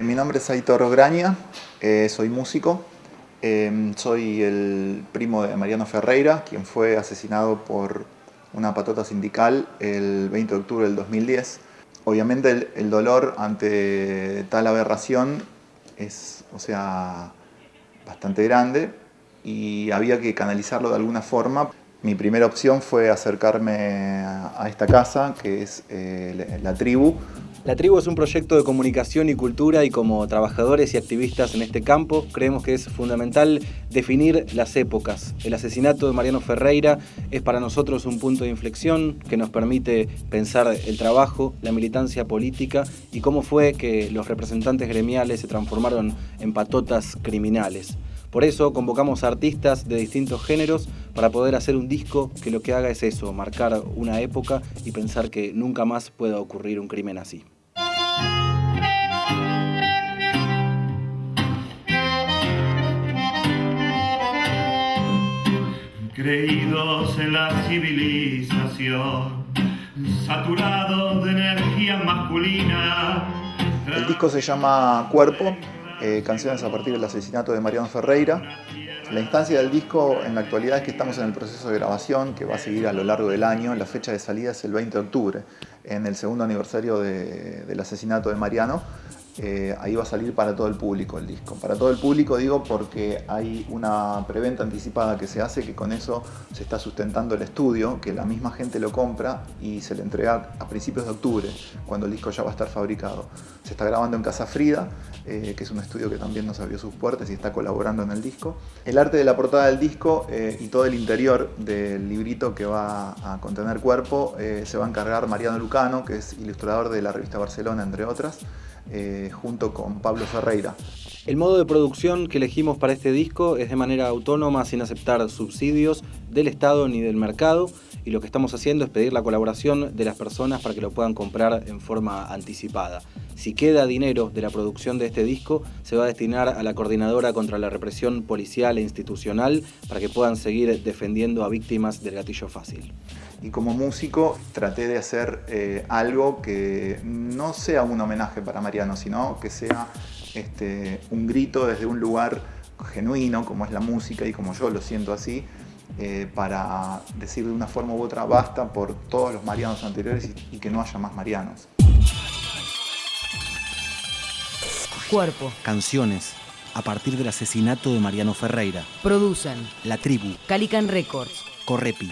Mi nombre es Aitor Graña, eh, soy músico. Eh, soy el primo de Mariano Ferreira, quien fue asesinado por una patota sindical el 20 de octubre del 2010. Obviamente el, el dolor ante tal aberración es, o sea, bastante grande y había que canalizarlo de alguna forma. Mi primera opción fue acercarme a esta casa, que es eh, la tribu. La tribu es un proyecto de comunicación y cultura y como trabajadores y activistas en este campo creemos que es fundamental definir las épocas. El asesinato de Mariano Ferreira es para nosotros un punto de inflexión que nos permite pensar el trabajo, la militancia política y cómo fue que los representantes gremiales se transformaron en patotas criminales. Por eso convocamos artistas de distintos géneros para poder hacer un disco que lo que haga es eso, marcar una época y pensar que nunca más pueda ocurrir un crimen así. Creídos en la civilización, saturados de energía masculina. El disco se llama Cuerpo eh, canciones a partir del asesinato de Mariano Ferreira. La instancia del disco en la actualidad es que estamos en el proceso de grabación que va a seguir a lo largo del año. La fecha de salida es el 20 de octubre, en el segundo aniversario del asesinato de Mariano. Eh, ahí va a salir para todo el público el disco. Para todo el público digo porque hay una preventa anticipada que se hace que con eso se está sustentando el estudio, que la misma gente lo compra y se le entrega a principios de octubre, cuando el disco ya va a estar fabricado. Se está grabando en Casa Frida, eh, que es un estudio que también nos abrió sus puertas y está colaborando en el disco. El arte de la portada del disco eh, y todo el interior del librito que va a contener cuerpo se va a encargar Mariano Lucano, que es ilustrador de la revista Barcelona, entre otras. Eh, junto con Pablo Ferreira. El modo de producción que elegimos para este disco es de manera autónoma, sin aceptar subsidios del Estado ni del mercado, y lo que estamos haciendo es pedir la colaboración de las personas para que lo puedan comprar en forma anticipada. Si queda dinero de la producción de este disco, se va a destinar a la Coordinadora contra la Represión Policial e Institucional para que puedan seguir defendiendo a víctimas del gatillo fácil y como músico traté de hacer eh, algo que no sea un homenaje para Mariano, sino que sea este, un grito desde un lugar genuino, como es la música y como yo lo siento así, eh, para decir de una forma u otra basta por todos los Marianos anteriores y, y que no haya más Marianos. Cuerpo. Canciones a partir del asesinato de Mariano Ferreira. Producen La Tribu. Calican Records. Correpi.